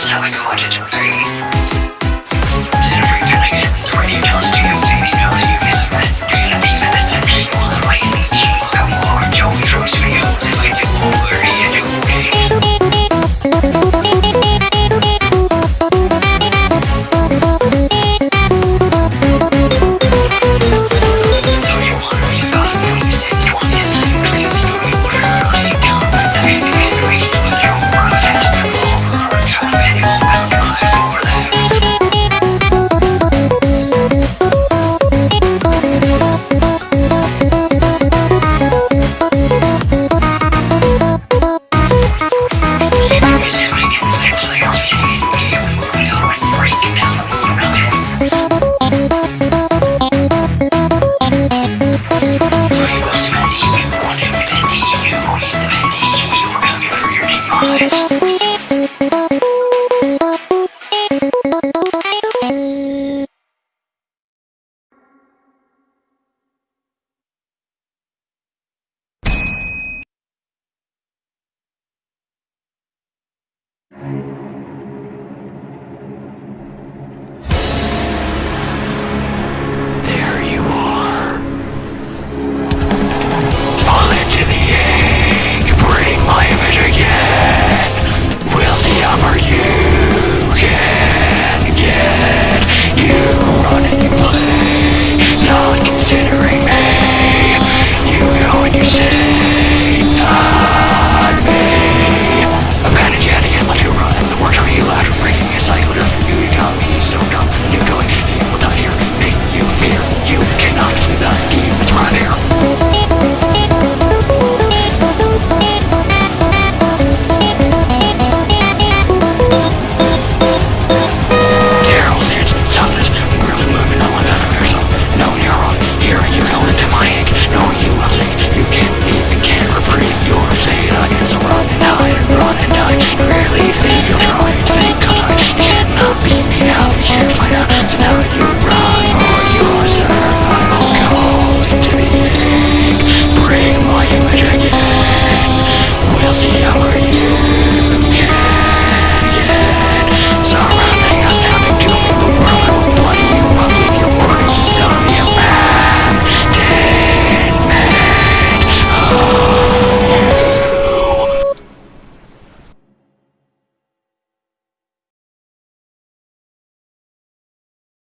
also recorded in Paris. Oh. she already